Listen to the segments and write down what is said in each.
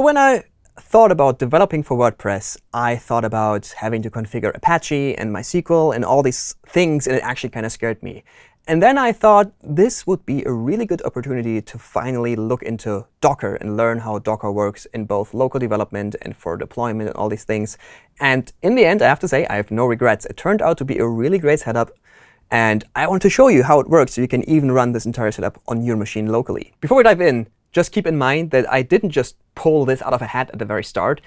So when I thought about developing for WordPress, I thought about having to configure Apache and MySQL and all these things, and it actually kind of scared me. And then I thought this would be a really good opportunity to finally look into Docker and learn how Docker works in both local development and for deployment and all these things. And in the end, I have to say, I have no regrets. It turned out to be a really great setup. And I want to show you how it works so you can even run this entire setup on your machine locally. Before we dive in, just keep in mind that I didn't just pull this out of a hat at the very start.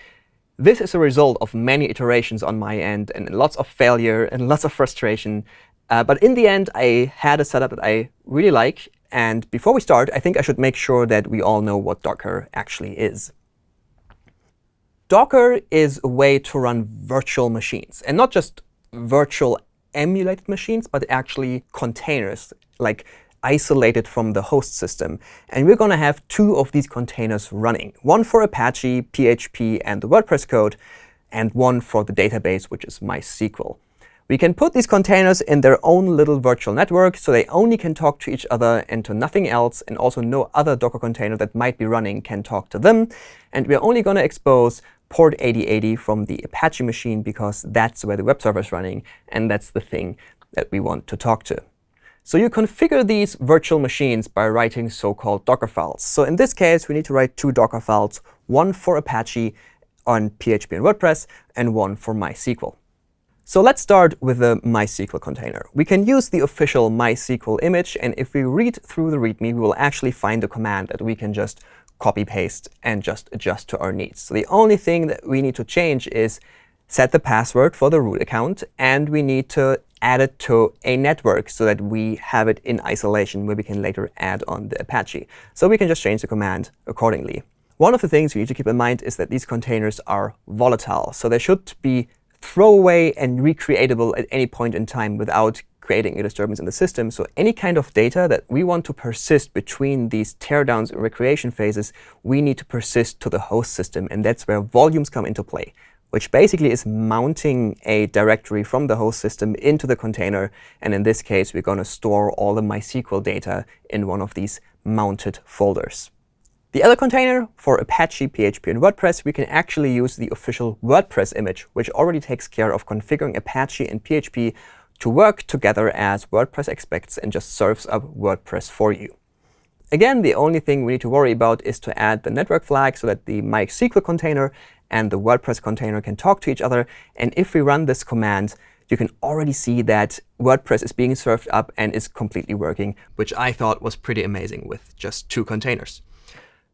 This is a result of many iterations on my end and lots of failure and lots of frustration. Uh, but in the end, I had a setup that I really like. And before we start, I think I should make sure that we all know what Docker actually is. Docker is a way to run virtual machines, and not just virtual emulated machines, but actually containers, like isolated from the host system. And we're going to have two of these containers running, one for Apache, PHP, and the WordPress code, and one for the database, which is MySQL. We can put these containers in their own little virtual network, so they only can talk to each other and to nothing else, and also no other Docker container that might be running can talk to them. And we're only going to expose port 8080 from the Apache machine, because that's where the web server is running, and that's the thing that we want to talk to. So you configure these virtual machines by writing so-called Docker files. So in this case, we need to write two Docker files, one for Apache on PHP and WordPress, and one for MySQL. So let's start with the MySQL container. We can use the official MySQL image. And if we read through the README, we will actually find a command that we can just copy paste and just adjust to our needs. So the only thing that we need to change is set the password for the root account. And we need to add it to a network so that we have it in isolation where we can later add on the Apache. So we can just change the command accordingly. One of the things we need to keep in mind is that these containers are volatile. So they should be throwaway and recreatable at any point in time without creating a disturbance in the system. So any kind of data that we want to persist between these teardowns and recreation phases, we need to persist to the host system. And that's where volumes come into play, which basically is mounting a directory from the host system into the container. And in this case, we're going to store all the MySQL data in one of these mounted folders. The other container for Apache, PHP, and WordPress, we can actually use the official WordPress image, which already takes care of configuring Apache and PHP to work together as WordPress expects and just serves up WordPress for you. Again, the only thing we need to worry about is to add the network flag so that the MySQL container and the WordPress container can talk to each other. And if we run this command, you can already see that WordPress is being served up and is completely working, which I thought was pretty amazing with just two containers.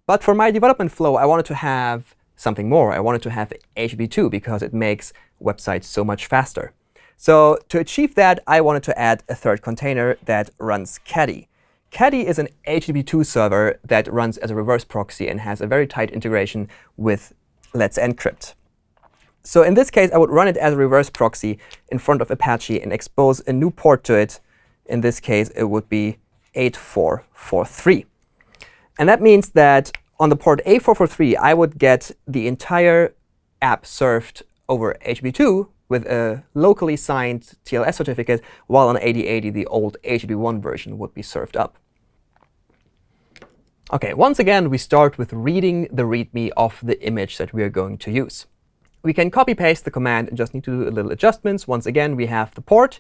But for my development flow, I wanted to have something more. I wanted to have HTTP2 because it makes websites so much faster. So to achieve that, I wanted to add a third container that runs Caddy. Caddy is an HTTP2 server that runs as a reverse proxy and has a very tight integration with Let's Encrypt. So in this case, I would run it as a reverse proxy in front of Apache and expose a new port to it. In this case, it would be 8443. And that means that on the port A443, I would get the entire app served over HTTP2 with a locally signed TLS certificate, while on 8080, the old HTTP1 version would be served up. OK, once again, we start with reading the README of the image that we are going to use. We can copy-paste the command and just need to do a little adjustments. Once again, we have the port.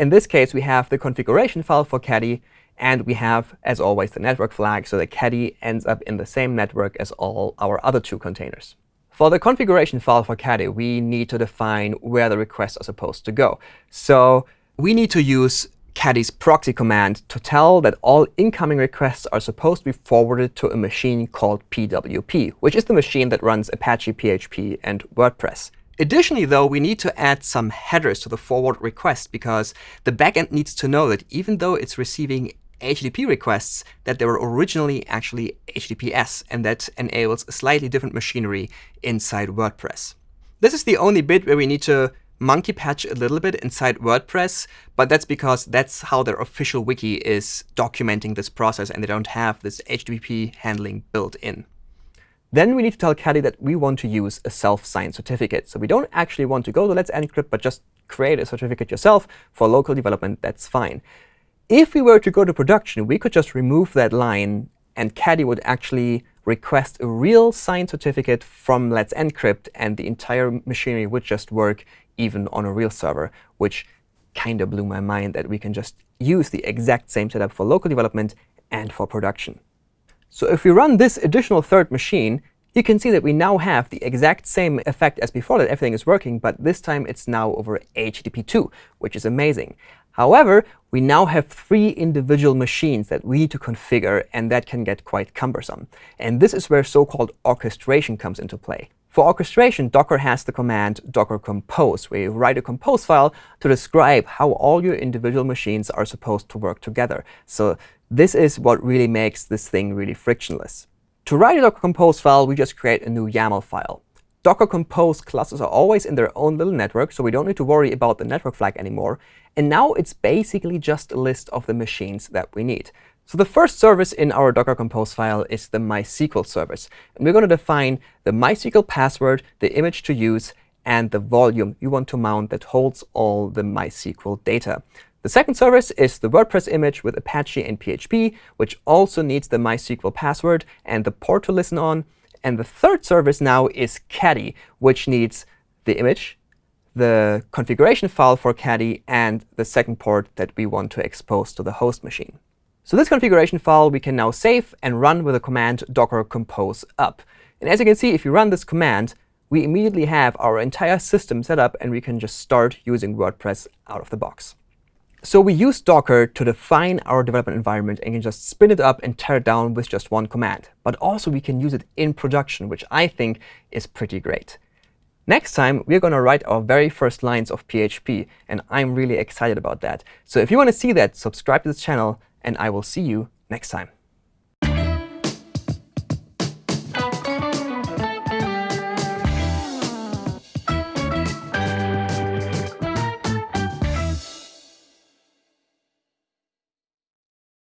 In this case, we have the configuration file for Caddy. And we have, as always, the network flag, so that Caddy ends up in the same network as all our other two containers. For the configuration file for Caddy, we need to define where the requests are supposed to go. So we need to use Caddy's proxy command to tell that all incoming requests are supposed to be forwarded to a machine called PWP, which is the machine that runs Apache PHP and WordPress. Additionally, though, we need to add some headers to the forward request, because the backend needs to know that even though it's receiving HTTP requests that they were originally actually HTTPS, and that enables a slightly different machinery inside WordPress. This is the only bit where we need to monkey patch a little bit inside WordPress, but that's because that's how their official wiki is documenting this process, and they don't have this HTTP handling built in. Then we need to tell Caddy that we want to use a self-signed certificate. So we don't actually want to go to Let's Encrypt, but just create a certificate yourself for local development. That's fine. If we were to go to production, we could just remove that line, and Caddy would actually request a real signed certificate from Let's Encrypt, and the entire machinery would just work even on a real server, which kind of blew my mind that we can just use the exact same setup for local development and for production. So if we run this additional third machine, you can see that we now have the exact same effect as before, that everything is working, but this time it's now over HTTP2, which is amazing. However, we now have three individual machines that we need to configure, and that can get quite cumbersome. And this is where so-called orchestration comes into play. For orchestration, Docker has the command docker compose, where you write a compose file to describe how all your individual machines are supposed to work together. So this is what really makes this thing really frictionless. To write a Docker Compose file, we just create a new YAML file. Docker Compose clusters are always in their own little network, so we don't need to worry about the network flag anymore. And now it's basically just a list of the machines that we need. So the first service in our Docker Compose file is the MySQL service. And we're going to define the MySQL password, the image to use, and the volume you want to mount that holds all the MySQL data. The second service is the WordPress image with Apache and PHP, which also needs the MySQL password and the port to listen on. And the third service now is Caddy, which needs the image, the configuration file for Caddy, and the second port that we want to expose to the host machine. So this configuration file we can now save and run with the command docker compose up. And as you can see, if you run this command, we immediately have our entire system set up, and we can just start using WordPress out of the box. So we use Docker to define our development environment and can just spin it up and tear it down with just one command. But also we can use it in production, which I think is pretty great. Next time, we're going to write our very first lines of PHP, and I'm really excited about that. So if you want to see that, subscribe to this channel, and I will see you next time.